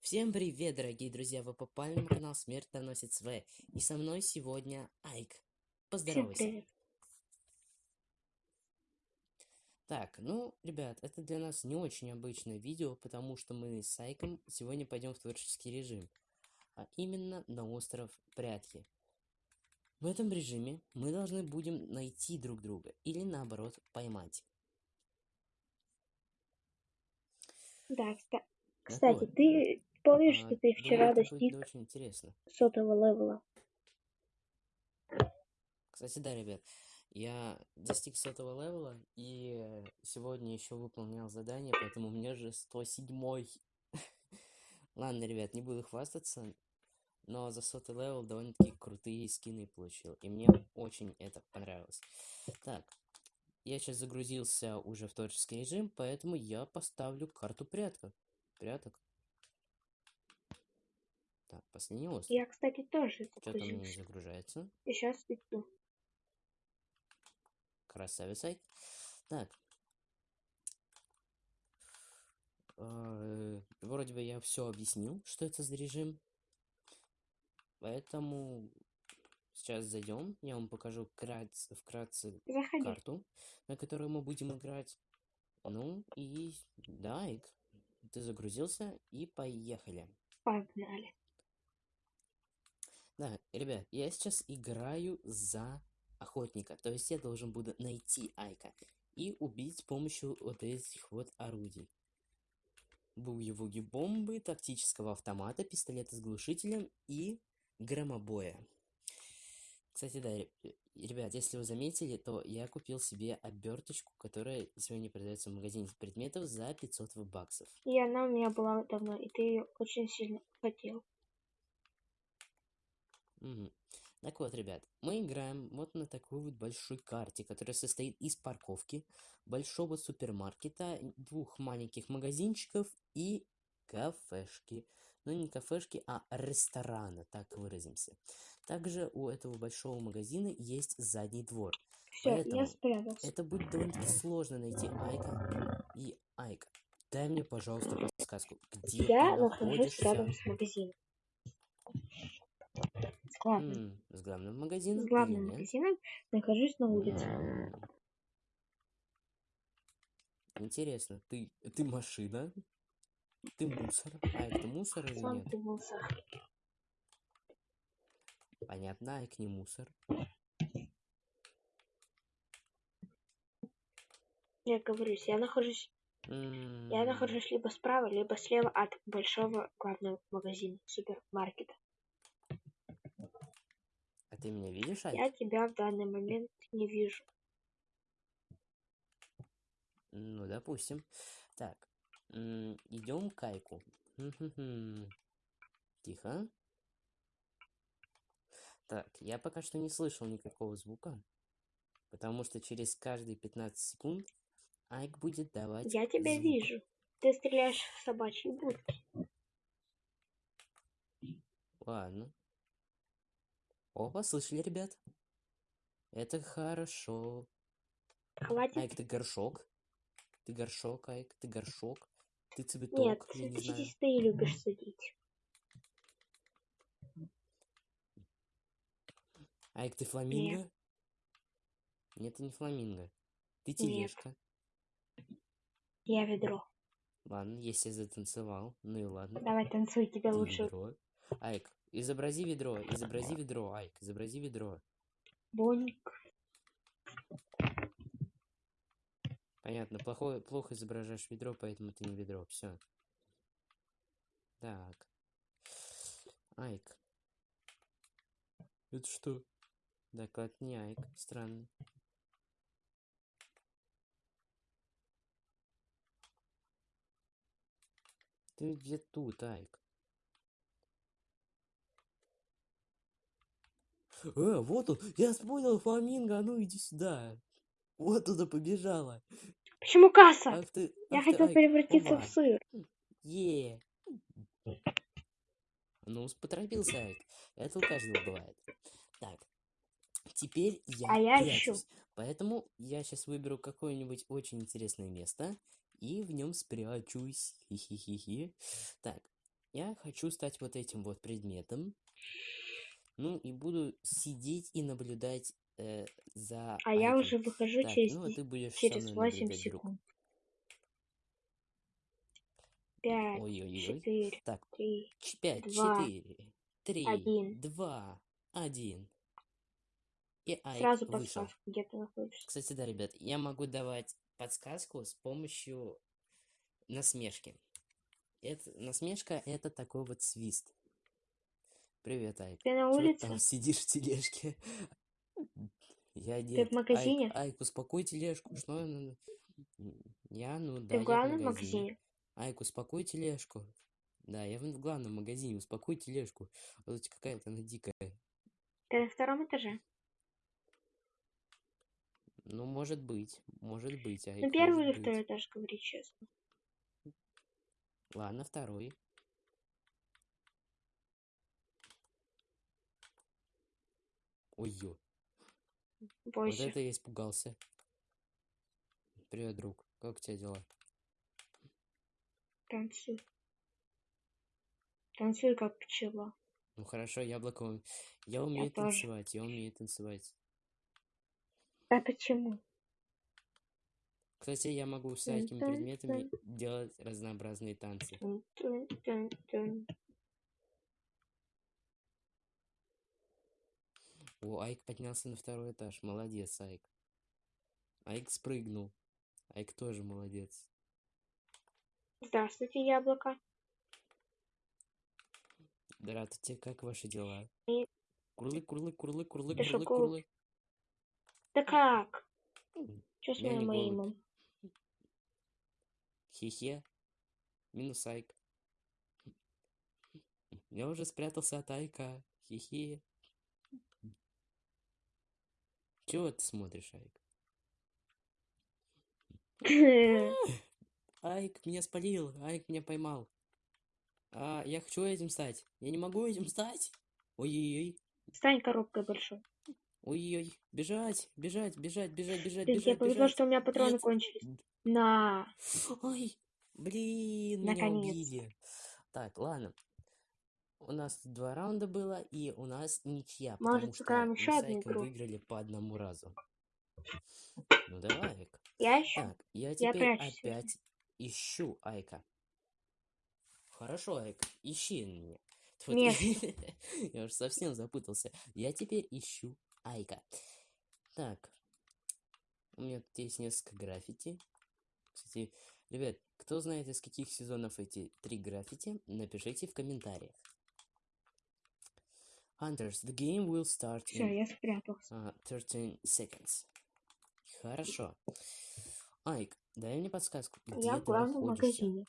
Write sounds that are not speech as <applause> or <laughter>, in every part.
Всем привет, дорогие друзья! Вы попали на канал Смерть доносит свое. И со мной сегодня Айк. Поздоровайся. Так, ну, ребят, это для нас не очень обычное видео, потому что мы с Айком сегодня пойдем в творческий режим. А именно на остров Прятки. В этом режиме мы должны будем найти друг друга. Или наоборот, поймать. Да, кста- кстати, ты помнишь, а, что ты вчера думаю, это будет достиг очень интересно. сотого левела? Кстати, да, ребят, я достиг сотого левела и э, сегодня еще выполнял задание, поэтому у меня же 107 <laughs> Ладно, ребят, не буду хвастаться, но за сотый level довольно-таки крутые скины получил, и мне очень это понравилось. Так, я сейчас загрузился уже в творческий режим, поэтому я поставлю карту пряток. Пряток. Так, последний остров. Я, кстати, тоже Что-то у меня загружается. И сейчас иду. Красавица. Так. Э, Вроде бы я все объяснил, что это за режим. Поэтому сейчас зайдем, я вам покажу вкратце, вкратце Заходи. карту, на которую мы будем играть. Ну и да, Ик, ты загрузился и поехали. Погнали. Да, ребят, я сейчас играю за охотника, то есть я должен буду найти Айка и убить с помощью вот этих вот орудий. Буги-вуги бомбы, тактического автомата, пистолета с глушителем и громобоя. Кстати, да, э, ребят, если вы заметили, то я купил себе оберточку, которая сегодня продается в магазине предметов за 500 баксов. И она у меня была давно, и ты ее очень сильно хотел. Мгм. Так вот, ребят, мы играем вот на такой вот большой карте, которая состоит из парковки, большого супермаркета, двух маленьких магазинчиков и кафешки. Ну, не кафешки, а ресторана, так выразимся. Также у этого большого магазина есть задний двор. Все, я Поэтому спрятался. Это будет довольно-таки сложно найти Айка. И Айка, дай мне, пожалуйста, подсказку, где Я ты нахожусь находишься? рядом с магазином. С главным. М, с главным магазином С главным магазином нахожусь на улице. Интересно, ты, ты машина? Ты мусор? Айк, ты мусор или Сам нет? ты мусор. Понятно, Айк не мусор. Я говорюсь, я нахожусь, я М, нахожусь либо справа, либо слева от большого главного магазина, супермаркета. А ты меня видишь, Айк? Я тебя в данный момент не вижу. Ну, допустим. Так, идем к Айку. Хм-хм-хм. Тихо. Так, я пока что не слышал никакого звука, потому что через каждые 15 секунд Айк будет давать Я тебя звук. вижу. Ты стреляешь в собачьи будки. Ладно. Опа, слышали, ребят? Это хорошо. Хватит. Айк, ты горшок? Ты горшок, Айк, ты горшок? Ты цветок, Нет, я не знаю. ты любишь садить. Айк, ты фламинго? Нет, ты не фламинго. Ты тележка. Я ведро. Ладно, если я затанцевал, ну и ладно. Давай танцуй, тебе Ты лучше ведро. Айк, изобрази ведро, изобрази ведро, Айк, изобрази ведро. боник. Понятно, плохое, плохо изображаешь ведро, поэтому ты не ведро. Все. Так. Айк. Это что? Доклад не Айк. Странно. Ты где тут, Айк? Э, вот он! Я понял, фламинго, а ну иди сюда! Вот туда побежала! Почему касса? Ах ты, Я ах ты, хотел Айк, превратиться оба. в сыр. Е. Ну, поторопился, Айк. Это у каждого бывает. Так. Теперь я А я ищу. Поэтому я сейчас выберу какое-нибудь очень интересное место и в нем спрячусь. Хи-хи-хи-хи. Так, я хочу стать вот этим вот предметом. Ну и буду сидеть и наблюдать э, за А я уже выхожу Так, через, ну ты будешь через мной 8 наблюдать, друг. секунд. Пять, четыре, Так, три. Пять, четыре, три, один. два, один. И Айк Сразу вышел. подсказку, где ты находишься. Кстати, да, ребят, я могу давать подсказку с помощью насмешки. Это, насмешка — это такой вот свист. Привет, Айк. Ты на улице? там сидишь в тележке? Я Ты нет. в магазине? Айк, Айк, успокой тележку. Что Я, ну да, Ты в в главном магазине. магазине? Айк, успокой тележку. Да, я в в главном магазине, успокой тележку. Вот какая-то она дикая. Ты на втором этаже? Ну, может быть, может быть, Ну, Айк, первый или второй этаж, говори честно. Ладно, второй. Ой-ё, вот Бойся. это я испугался. Привет, друг. Как у тебя дела? Танцуй. Танцуй, как пчела. Ну хорошо, яблоко. Я умею тоже. танцевать, я умею танцевать. А почему? Кстати, я могу тун, предметами делать разнообразные танцы. О, Айк поднялся на второй этаж. Молодец, Айк. Айк спрыгнул. Айк тоже молодец. Здравствуйте, яблоко. Здравствуйте, как ваши дела? И- Курлы, курлы, курлы, курлы, Ты курлы, кур- курлы. Да как? М, Что с моим имом? Хе-хе. Минус Айк. Я уже спрятался от Айка. Хе-хе. Чего ты смотришь, Айк? <laughs> Айк меня спалил, Айк меня поймал. А, я хочу этим стать. Я не могу этим стать. Ой-ой-ой. Стань коробкой большой. Ой-ой. Бежать, бежать, бежать, бежать, бежать, тебе бежать, повезло, бежать. что у меня патроны Нет. кончились. На. Ой, блин, меня Наконец-то. убили. Так, ладно. У нас два раунда было, и у нас ничья, Может, сыграем еще одну игру? выиграли по одному разу. Ну давай, Айк. Я еще? Так, я Я теперь прячусь, опять ищу Айка. Хорошо, Айк, ищи меня. Тьфу. Нет. <laughs> Я уже совсем запутался. Я теперь ищу Айка. Так, у меня тут есть несколько граффити. Кстати, ребят, кто знает, из каких сезонов эти три граффити, напишите в комментариях. Hunters, the game will start Все, in я спрятался. а, 13 seconds. Хорошо. Айк, дай мне подсказку, где Я в ты находишься? магазине.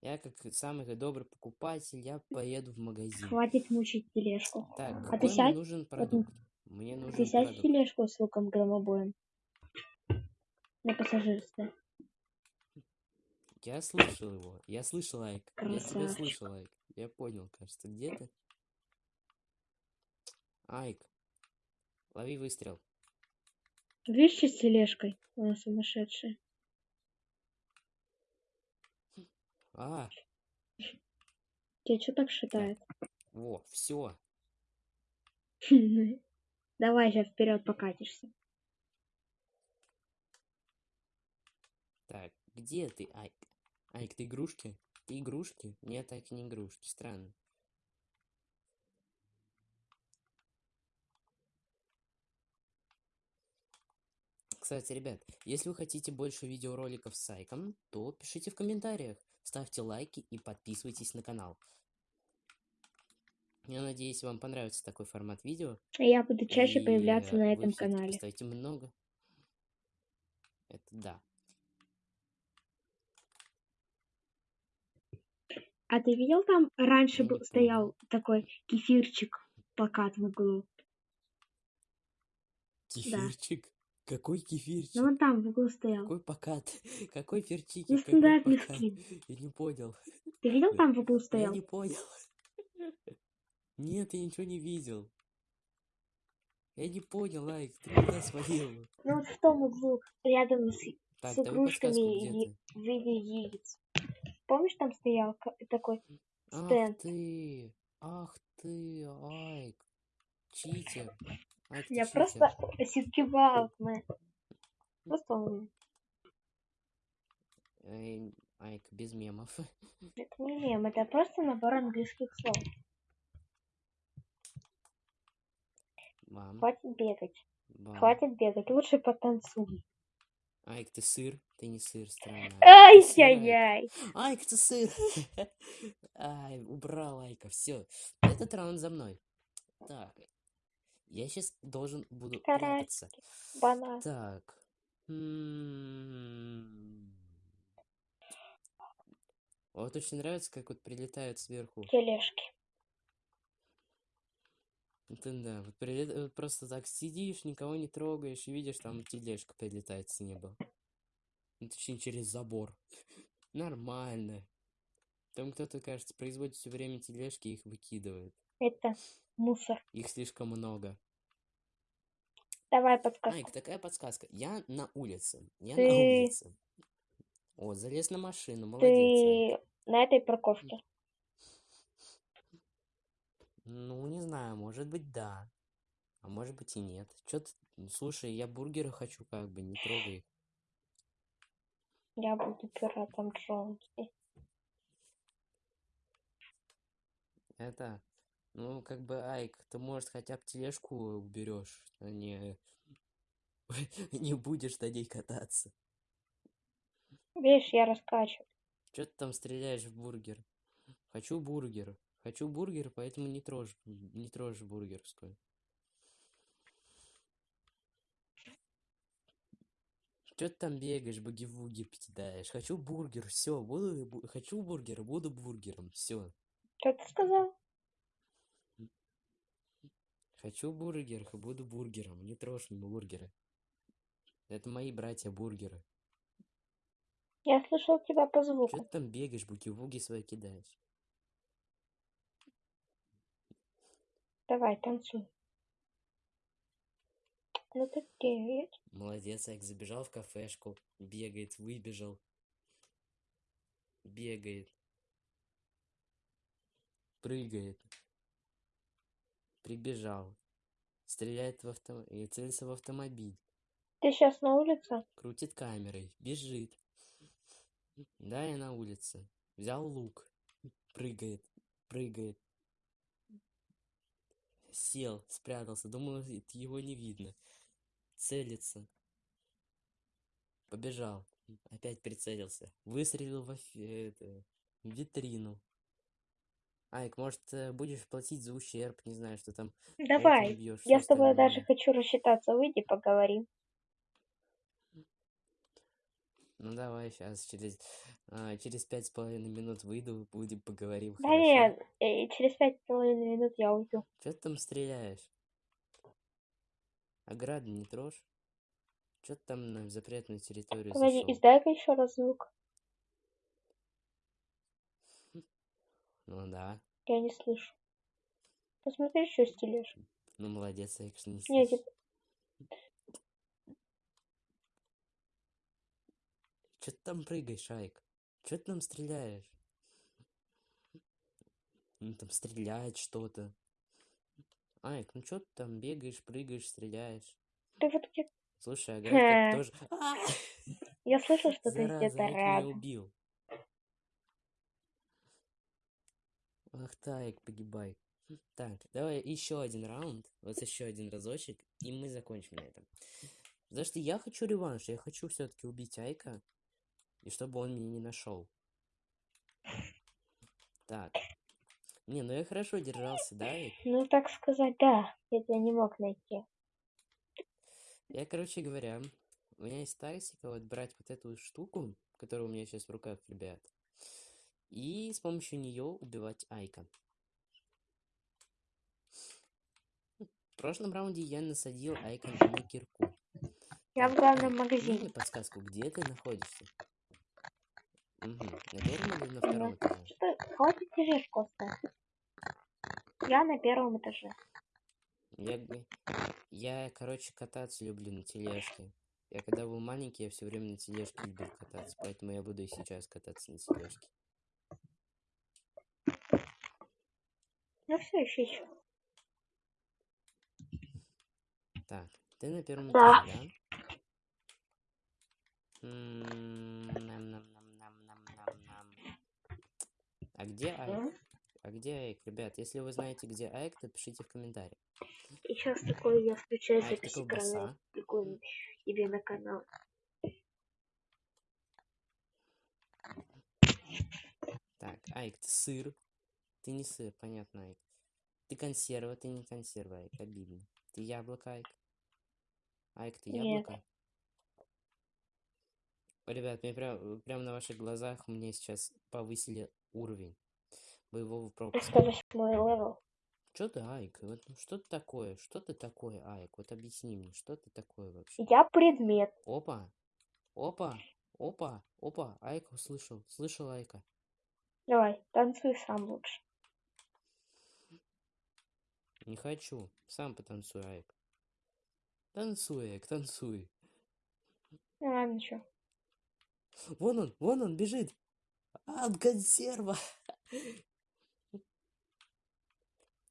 Я, как самый добрый покупатель, я поеду в магазин. Хватит мучить тележку. Так, А ты какой мне сядь, нужен продукт? Мне нужен Ты сядь в продукт. тележку с луком громобоем. На пассажирстве. Я слышал его. Я слышал, Айк. Я тебя Красавчик. слышал, Айк. Я понял, кажется. Где ты? Айк. Лови выстрел. Видишь, с тележкой? Она сумасшедшая. А, Тебя что так шатает? во, все. <laughs> Давай сейчас вперед покатишься. Так, где ты, Айк? Айк, ты игрушки? Игрушки? Нет, так не игрушки. Странно. Кстати, ребят, если вы хотите больше видеороликов с Айком, то пишите в комментариях, ставьте лайки и подписывайтесь на канал. Я надеюсь, вам понравится такой формат видео. Я буду чаще и, появляться э, на вы этом канале. Поставите много. Это да. А ты видел там раньше Я был, стоял такой кефирчик плакат в углу? Кефирчик? Какой кефирчик? Ну он там в углу стоял. Какой покат? <laughs> Какой перчики? Какой Нестандартный скин. Я не понял. Ты видел там в углу <laughs> Я стоял? не понял. <laughs> Нет, я ничего не видел. Я не понял, Айк, ты куда свалил? Ну вот в том углу, рядом с, Так, с игрушками в виде яиц. Помнишь, там стоял такой Ах стенд? ты, ах ты, Айк, читер. Ты Я читер. просто осеткивал, мы. Просто умный. Эй, Айк, без мемов. <laughs> Это не мем, это просто набор английских слов. Мам, Хватит бегать. бам. Хватит бегать, лучше потанцуй. Айк, ты сыр? Ты не сыр, странно. Ай-яй-яй. Айк, ты сыр! <laughs> Ай, убрал Айка, все. Этот раунд за мной. Так. Я сейчас должен буду прятаться. Банан. Так. М. Вот очень нравится, как вот прилетают сверху. Тележки. Это да, вот прилет- вот просто так сидишь, никого не трогаешь, и видишь, там тележка прилетает с неба. Ну, точнее, через забор. <laughs> Нормально. Там кто-то, кажется, производит все время тележки и их выкидывает. Это мусор. Их слишком много. Давай подсказку. Айк, такая подсказка. Я на улице. Я Ты- на улице. О, залез на машину, молодец. Ты на этой парковке. Ну, не знаю, может быть, да. А может быть и нет. Чё ты... Слушай, я бургеры хочу, как бы, не трогай их. Я буду пиратом Джонси. Это, ну, как бы, Айк, ты, может, хотя бы тележку уберешь, а не... <laughs> не будешь на ней кататься. Видишь, я раскачу. Чё ты там стреляешь в бургер? Хочу бургер. Хочу бургер, поэтому не трожь, не трожь бургерскую. Чё ты там бегаешь, буги-вуги кидаешь? Хочу бургер, все, буду, бу- хочу бургер, буду бургером, все. Что ты сказал? Хочу бургер, буду бургером, не трожь мне бургеры. Это мои братья-бургеры. Я слышал тебя по Чё звуку. ты там бегаешь, буги-вуги свои кидаешь? Давай, танцуй. Ну ты тебя- Молодец, Айк, забежал в кафешку, бегает, выбежал. Бегает. Прыгает. Прибежал. Стреляет в авто... и целится в автомобиль. Ты сейчас на улице? Крутит камерой. Бежит. Да, я на улице. Взял лук. Прыгает. Прыгает. Сел, спрятался. Думал, его не видно. Целится. Побежал. Опять прицелился. Выстрелил в это, витрину. Айк, может, э, будешь платить за ущерб, не знаю, что там. Давай. окна бьёшь, Я с тобой даже хочу рассчитаться. Выйди, поговорим. Ну давай, сейчас через, а, через пять с половиной минут выйду, будем поговорим. Да хорошо? нет, э, через пять с половиной минут я уйду. Чё ты там стреляешь? Ограду не трожь? Чё ты там на запретную территорию Погоди, издай-ка еще раз звук. Ну да. Я не слышу. Посмотри, что стелишь. Ну молодец, Айк, что не Нет, Чё ты там прыгаешь, Айк? Чё ты там стреляешь? Ну там стреляет что-то. Айк, ну чё ты там бегаешь, прыгаешь, стреляешь? ты вот где... Слушай, а Хе. тоже... <laughs> Я слышал, что ты где-то рядом. убил. Ах так, погибай. Так, давай еще один раунд, вот еще один разочек, и мы закончим на этом. Потому что я хочу реванш, я хочу все-таки убить Айка, и чтобы он меня не нашел. Так. Не, ну я хорошо держался, да? Ну, так сказать, да. Я тебя не мог найти. Я, короче говоря, у меня есть тактика вот брать вот эту штуку, которая у меня сейчас в руках, ребят, и с помощью нее убивать Айка. В прошлом раунде я насадил Айка на кирку. Я в главном магазине. подсказку, где ты находишься? Угу. На первом или на втором этаже? Что? Хватит тележку оставить. Я на первом этаже. Я, я, короче, кататься люблю на тележке. Я когда был маленький, я все время на тележке любил кататься, поэтому я буду и сейчас кататься на тележке. Ну все, еще еще. Так, ты на первом Да. этаже, да? М, нам-нам-нам-нам-нам-нам-нам. А где Айк? А где Айк, ребят? Если вы знаете, где Айк, то пишите в комментариях. И сейчас такой я включаю Айк, запись экрана тебе на канал. Так, Айк, ты сыр. Ты не сыр, понятно, Айк. Ты консерва, ты не консерва, Айк, обидно. Ты яблоко, Айк. Айк, ты Нет. яблоко? Ребят, мне прям, прям на ваших глазах мне сейчас повысили уровень боевого пропуска. 108 level. Что ты, Айк? Вот что ты такое? Что ты такое, Айк? Вот объясни мне, что ты такое вообще? Я предмет. Опа! Опа! Опа! Опа! Айка услышал. Слышал Айка. Давай, танцуй сам лучше. Не хочу. Сам потанцуй, Айк. Танцуй, Айк, танцуй. Ну ладно, ничего. Вон он, вон он бежит. А, он консерва.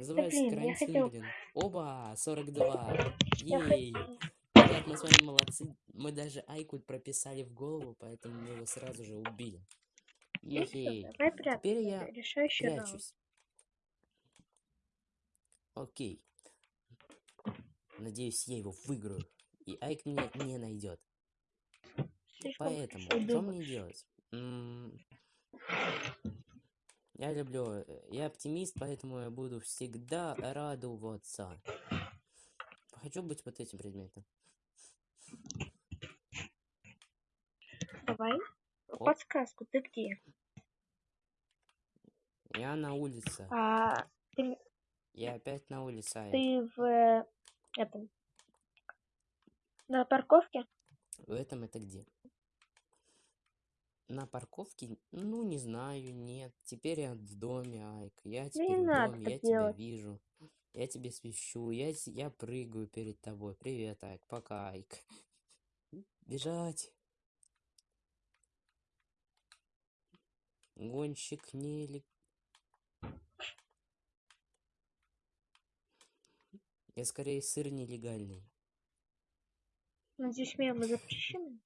Называется блин, я хотел- блин. Оба, 42. Я Ей. Ребят, мы с вами молодцы. Мы даже Айку прописали в голову, поэтому мы его сразу же убили. Ну Ей. Теперь я Решающий раунд. прячусь. Окей. Надеюсь, я его выиграю. И Айк меня не найдет. Слишком Поэтому, хорошо что мне делать? М, Я люблю, э, я оптимист, поэтому я буду всегда радоваться. Хочу быть вот этим предметом. Давай. Оп. Подсказку, ты где? Я на улице. А, ты, Я опять на улице. Ты в э, этом на парковке? В этом это где? На парковке? Ну, не знаю, нет. Теперь я в доме, Айк. Я не теперь в надо доме, так я тебя делать. вижу. Я тебе свищу, я, с- я прыгаю перед тобой. Привет, Айк, пока, Айк. <laughs> Бежать. Гонщик не Я скорее сыр нелегальный. Надеюсь, мемы запрещены?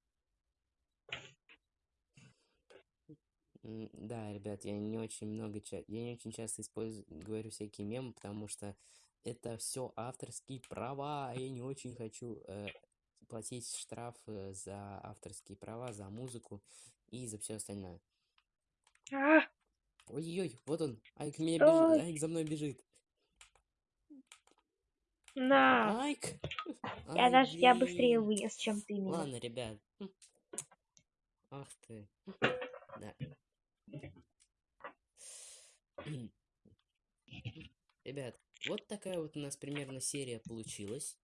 Да, ребят, я не очень много я не очень часто использую, говорю всякие мемы, потому что это все авторские права, я не очень хочу э, платить штрафы за авторские права, за музыку и за все остальное. А, Ой-ой, вот он, Айк меня бежит. Айк за мной бежит. на! Айк! Я Ай, даже я быстрее вынес, чем ты меня. Ладно, ребят. Ах ты. Да. Ребят, вот такая вот у нас примерно серия получилась.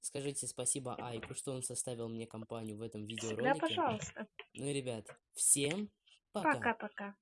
Скажите спасибо Айку, что он составил мне компанию в этом видеоролике. пожалуйста. Ну и, ребят, всем пока. Пока-пока.